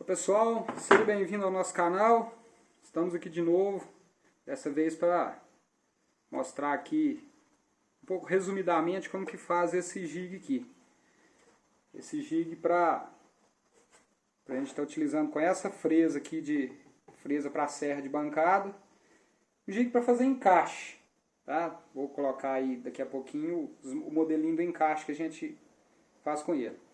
Olá pessoal, seja bem-vindo ao nosso canal. Estamos aqui de novo, dessa vez para mostrar aqui um pouco resumidamente como que faz esse jig aqui. Esse jig para a gente estar tá utilizando com essa fresa aqui de fresa para serra de bancada. O jig para fazer encaixe, tá? Vou colocar aí daqui a pouquinho o modelinho do encaixe que a gente faz com ele.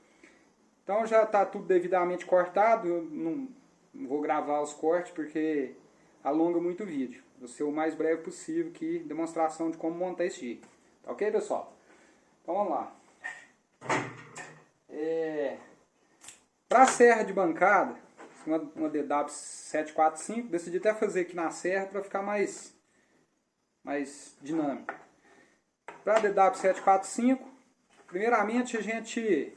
Então já está tudo devidamente cortado, eu não, vou gravar os cortes porque alonga muito o vídeo. Vou ser o mais breve possível aqui, demonstração de como montar esse jig. Tá ok, pessoal? Então vamos lá. É, Para a serra de bancada, uma, uma DW745, decidi até fazer aqui na serra para ficar mais, mais dinâmico. Para a DW745, primeiramente a gente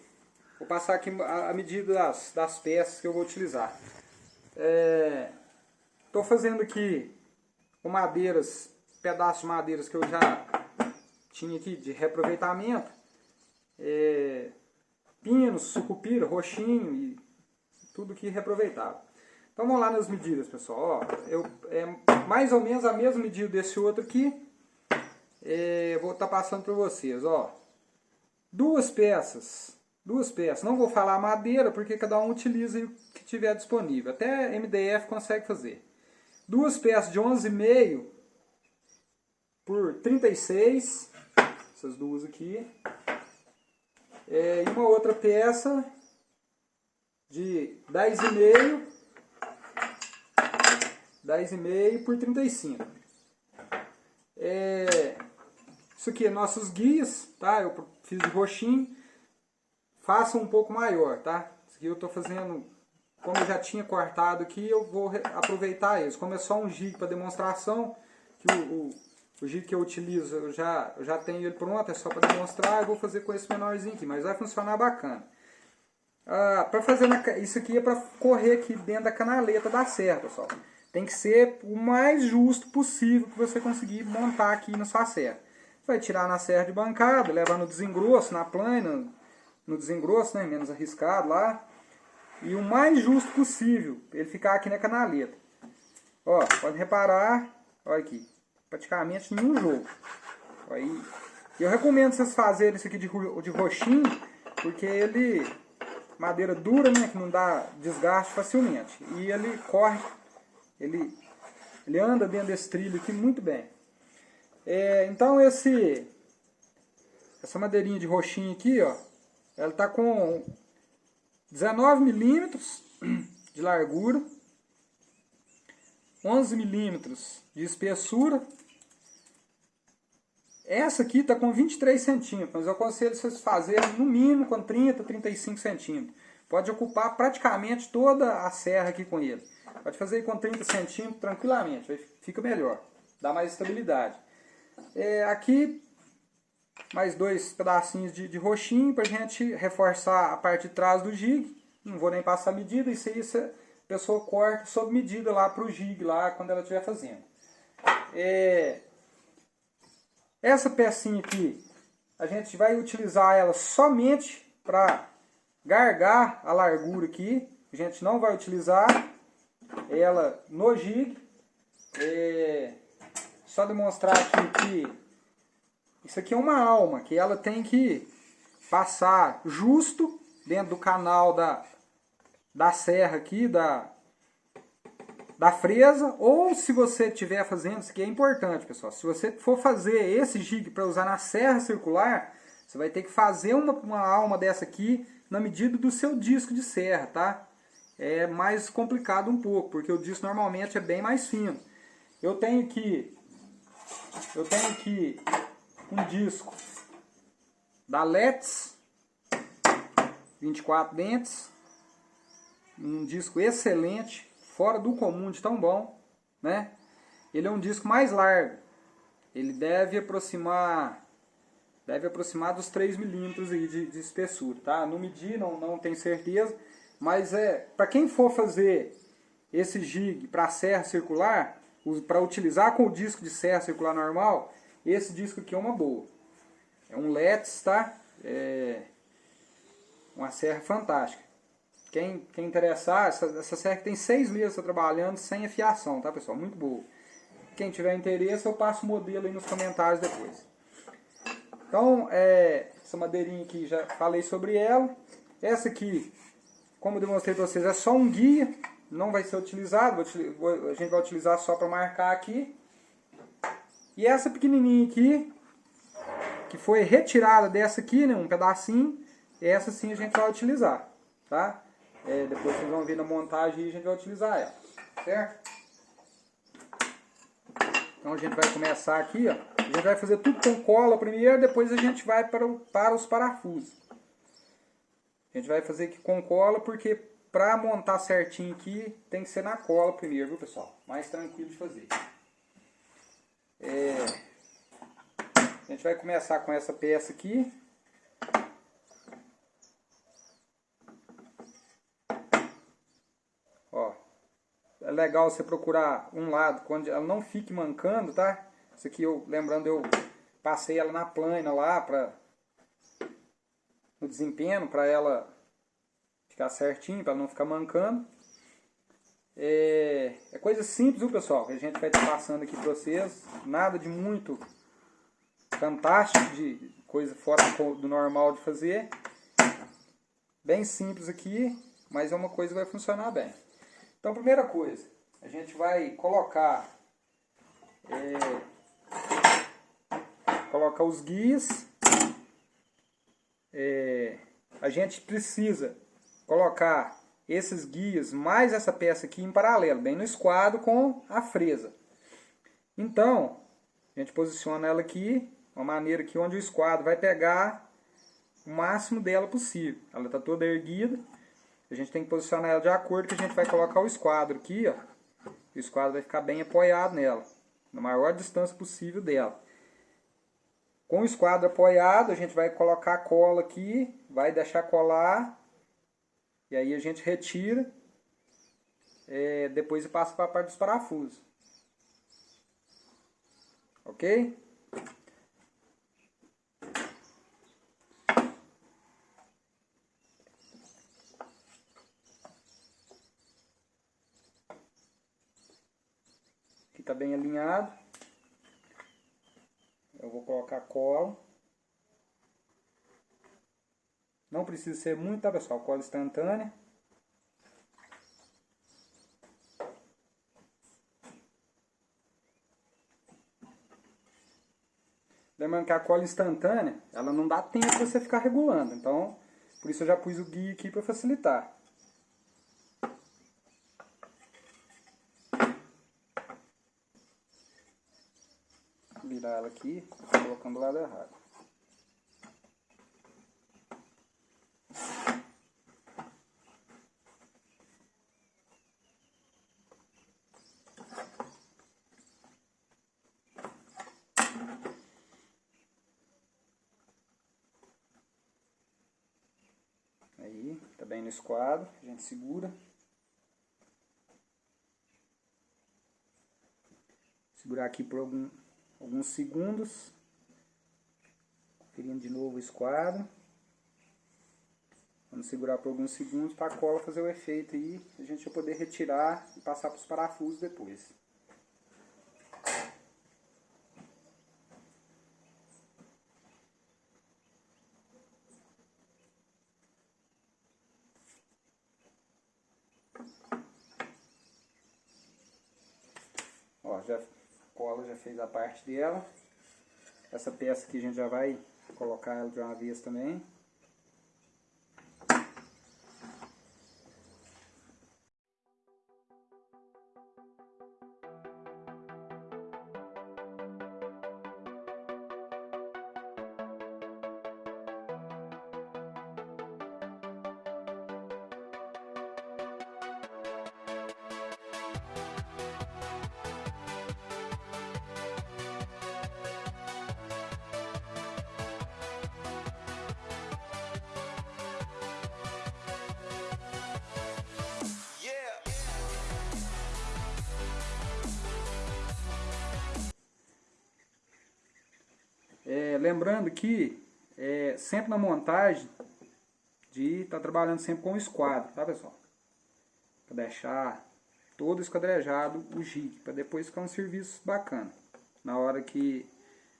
Vou passar aqui a, medida das, das peças que eu vou utilizar. Estou é, fazendo aqui com madeiras, pedaços de madeiras que eu já tinha aqui de reaproveitamento. É, pinos, sucupira, roxinho e tudo que reaproveitável. Então vamos lá nas medidas, pessoal. Ó, eu, é mais ou menos a mesma medida desse outro aqui. É, vou estar tá passando para vocês. Ó, duas peças duas peças. Não vou falar madeira, porque cada um utiliza o que tiver disponível. Até MDF consegue fazer. Duas peças de 11,5 por 36, essas duas aqui. É, e uma outra peça de 10,5 10,5 por 35. É, isso aqui é nossos guias, tá? Eu fiz de roxinho faça um pouco maior, tá? Isso aqui eu estou fazendo, como eu já tinha cortado aqui, eu vou aproveitar eles. Como é só um gig para demonstração, que o, o, o que eu utilizo, eu já, eu já tenho ele pronto, é só para demonstrar, eu vou fazer com esse menorzinho aqui, mas vai funcionar bacana. Ah, para fazer na, isso aqui é para correr aqui dentro da canaleta da serra, pessoal. Tem que ser o mais justo possível que você conseguir montar aqui na sua serra. Vai tirar na serra de bancada, levar no desengrosso, na plana, no desengrosso, né, menos arriscado lá. E o mais justo possível, ele ficar aqui na canaleta. Ó, pode reparar, olha aqui, praticamente nenhum jogo. Aí, eu recomendo vocês fazerem isso aqui de, de roxinho, porque ele, madeira dura, né, que não dá desgaste facilmente. E ele corre, ele, ele anda dentro desse trilho aqui muito bem. É, então esse, essa madeirinha de roxinho aqui, ó, ela está com 19 milímetros de largura, 11 milímetros de espessura. Essa aqui está com 23 centímetros, mas eu aconselho vocês fazerem no mínimo com 30, 35 centímetros. Pode ocupar praticamente toda a serra aqui com ele. Pode fazer com 30 centímetros tranquilamente, fica melhor, dá mais estabilidade. É, aqui mais dois pedacinhos de, de roxinho para a gente reforçar a parte de trás do jig. Não vou nem passar medida, isso aí a pessoa corta sob medida lá para o jig, lá quando ela estiver fazendo. É... Essa pecinha aqui, a gente vai utilizar ela somente para gargar a largura aqui. A gente não vai utilizar ela no jig. É... Só demonstrar aqui que isso aqui é uma alma que ela tem que passar justo dentro do canal da, da serra aqui, da, da fresa, ou se você estiver fazendo, isso aqui é importante, pessoal, se você for fazer esse jig para usar na serra circular, você vai ter que fazer uma, uma alma dessa aqui na medida do seu disco de serra, tá? É mais complicado um pouco, porque o disco normalmente é bem mais fino. Eu tenho que eu tenho que um disco da Let's 24 dentes. Um disco excelente fora do comum de tão bom né? Ele é um disco mais largo. Ele deve aproximar deve aproximar dos 3 milímetros de, de espessura tá? Não medi não não tenho certeza mas é para quem for fazer esse jig para serra circular para utilizar com o disco de serra circular normal esse disco aqui é uma boa. É um Let's, tá? É uma serra fantástica. quem, quem interessar, essa, essa serra tem seis meses trabalhando sem afiação, tá pessoal? Muito boa. Quem tiver interesse, eu passo o modelo aí nos comentários depois. Então, é, essa madeirinha aqui, já falei sobre ela. Essa aqui, como eu demonstrei para vocês, é só um guia, não vai ser utilizado, a gente vai utilizar só para marcar aqui. E essa pequenininha aqui, que foi retirada dessa aqui, né, um pedacinho, essa sim a gente vai utilizar, tá? É, depois vocês vão ver na montagem e a gente vai utilizar ela, certo? Então a gente vai começar aqui, ó. A gente vai fazer tudo com cola primeiro, depois a gente vai para, o, para os parafusos. A gente vai fazer aqui com cola, porque para montar certinho aqui, tem que ser na cola primeiro, viu pessoal? Mais tranquilo de fazer. É... A gente vai começar com essa peça aqui. é legal você procurar um lado quando ela não fique mancando, tá? Isso aqui eu, lembrando, eu passei ela na plana lá para no desempenho, para ela ficar certinho, para não ficar mancando. É, é, coisa simples, viu pessoal, que a gente vai estar passando aqui para vocês. Nada de muito fantástico, de coisa fora do normal de fazer. Bem simples aqui, mas é uma coisa que vai funcionar bem. Então, primeira coisa, a gente vai colocar é, colocar os guias. É, a gente precisa colocar esses guias mais essa peça aqui em paralelo, bem no esquadro com a fresa. Então, a gente posiciona ela aqui, uma maneira que onde o esquadro vai pegar o máximo dela possível. Ela está toda erguida. A gente tem que posicionar ela de acordo que a gente vai colocar o esquadro aqui, ó. O esquadro vai ficar bem apoiado nela, na maior distância possível dela. Com o esquadro apoiado, a gente vai colocar a cola aqui, vai deixar colar, e aí a gente retira, é, depois passa para a parte dos parafusos. Ok? está bem alinhado. Eu vou colocar cola. Não precisa ser muito, tá pessoal? Cola instantânea. Lembrando que a cola instantânea, ela não dá tempo para você ficar regulando. Então, por isso eu já pus o guia aqui para facilitar. virar ela aqui, colocando o lado errado. No esquadro, a gente segura. Segurar aqui por algum alguns segundos. Conferindo de novo o esquadro. Vamos segurar por alguns segundos para a cola fazer o efeito aí. A gente vai poder retirar e passar para os parafusos depois. Ó, já cola já fez a parte dela. Essa peça aqui a gente já vai colocar ela de uma vez também. Lembrando que é, sempre na montagem de estar tá trabalhando sempre com o esquadro, tá pessoal? Para deixar todo esquadrejado o jig, para depois ficar um serviço bacana na hora que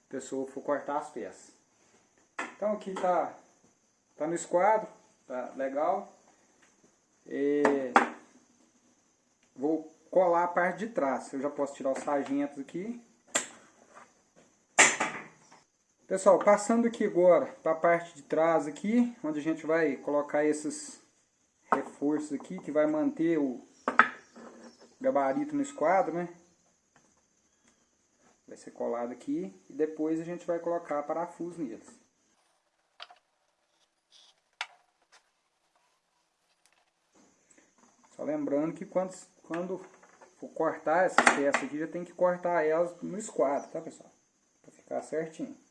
a pessoa for cortar as peças. Então aqui tá, tá no esquadro, tá legal. E vou colar a parte de trás. Eu já posso tirar os sargentos aqui. Pessoal, passando aqui agora para a parte de trás aqui, onde a gente vai colocar esses reforços aqui, que vai manter o gabarito no esquadro, né? Vai ser colado aqui e depois a gente vai colocar parafuso neles. Só lembrando que quando, quando for cortar essas peças aqui, já tem que cortar elas no esquadro, tá pessoal? Para ficar certinho.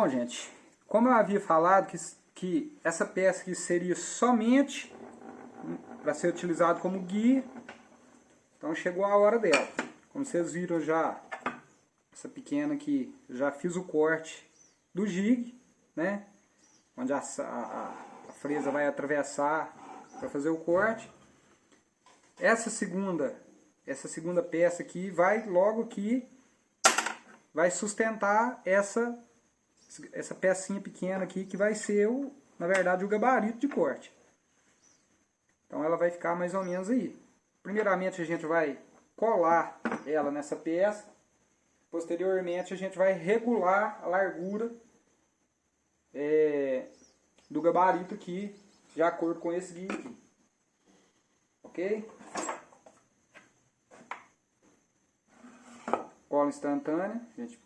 Bom, gente, como eu havia falado que, que essa peça aqui seria somente para ser utilizado como guia, então chegou a hora dela. Como vocês viram já, essa pequena aqui, já fiz o corte do jig, né? Onde a, a, a fresa vai atravessar para fazer o corte. Essa segunda, essa segunda peça aqui vai logo aqui, vai sustentar essa, essa pecinha pequena aqui que vai ser, o, na verdade, o gabarito de corte. Então ela vai ficar mais ou menos aí. Primeiramente a gente vai colar ela nessa peça. Posteriormente a gente vai regular a largura é, do gabarito aqui, de acordo com esse guia aqui. Ok? Cola instantânea, a gente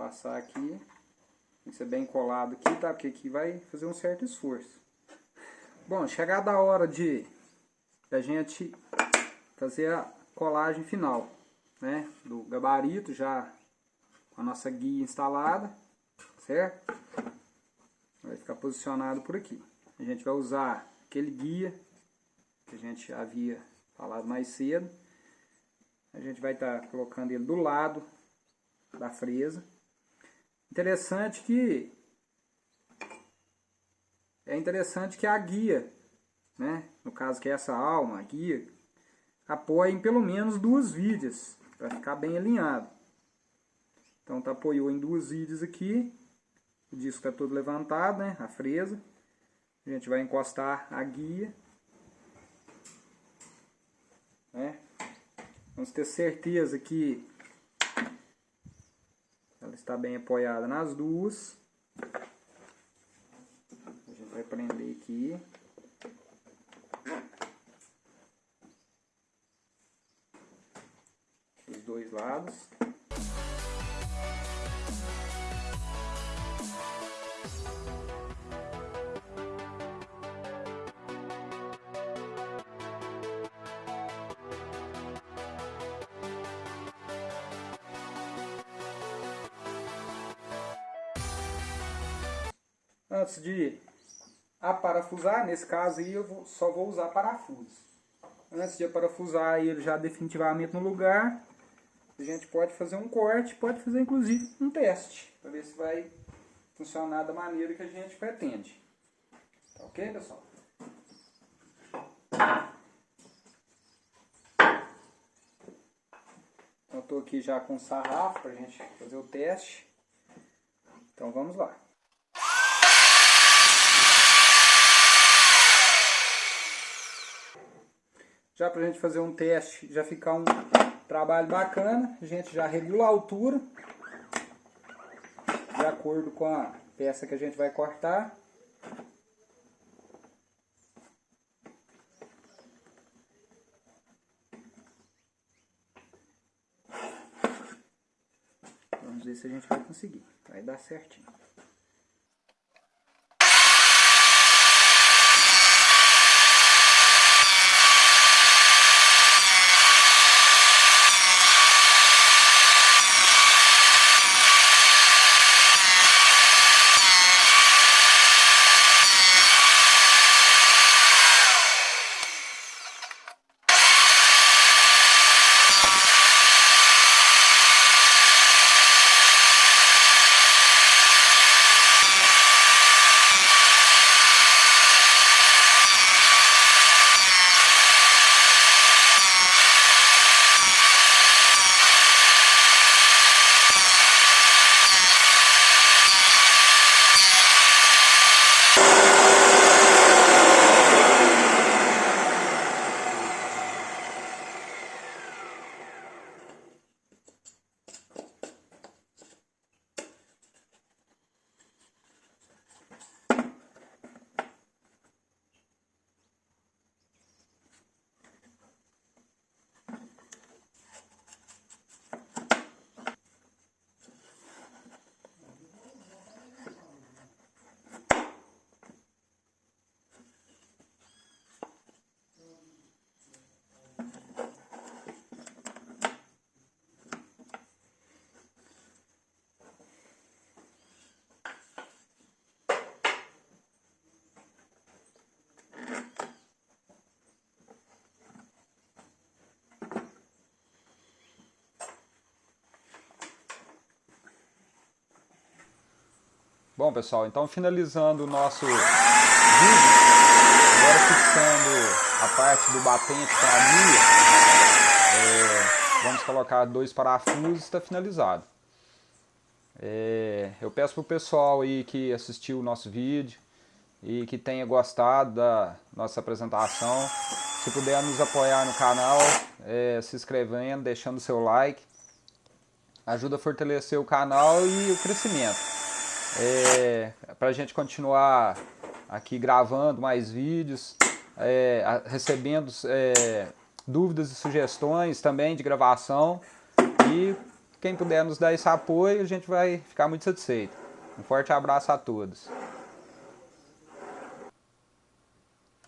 passar aqui. Tem que ser bem colado aqui, tá? Porque aqui vai fazer um certo esforço. Bom, chegada a hora de a gente fazer a colagem final, né? Do gabarito já com a nossa guia instalada, certo? Vai ficar posicionado por aqui. A gente vai usar aquele guia que a gente havia falado mais cedo. A gente vai estar tá colocando ele do lado da fresa. Interessante que é interessante que a guia, né, no caso que é essa alma, a guia, apoie em pelo menos duas vidas, para ficar bem alinhado. Então tá apoiou em duas vidas aqui, o disco está todo levantado, né, a fresa. A gente vai encostar a guia. Né? Vamos ter certeza que ela está bem apoiada nas duas vai prender aqui. Os dois lados. Antes de a parafusar, nesse caso aí eu vou, só vou usar parafuso. Antes de parafusar ele já definitivamente no lugar, a gente pode fazer um corte, pode fazer inclusive um teste, para ver se vai funcionar da maneira que a gente pretende. Tá ok, pessoal? Então, estou aqui já com o sarrafo para a gente fazer o teste. Então vamos lá. Já para a gente fazer um teste, já ficar um trabalho bacana, a gente já regula a altura, de acordo com a peça que a gente vai cortar. Vamos ver se a gente vai conseguir, vai dar certinho. Bom pessoal, então finalizando o nosso vídeo, agora fixando a parte do batente com a agulha, é, vamos colocar dois parafusos e está finalizado. É, eu peço para o pessoal aí que assistiu o nosso vídeo e que tenha gostado da nossa apresentação, se puder nos apoiar no canal, é, se inscrevendo, deixando seu like, ajuda a fortalecer o canal e o crescimento é, para a gente continuar aqui gravando mais vídeos, é, recebendo é, dúvidas e sugestões também de gravação e quem puder nos dar esse apoio a gente vai ficar muito satisfeito. Um forte abraço a todos.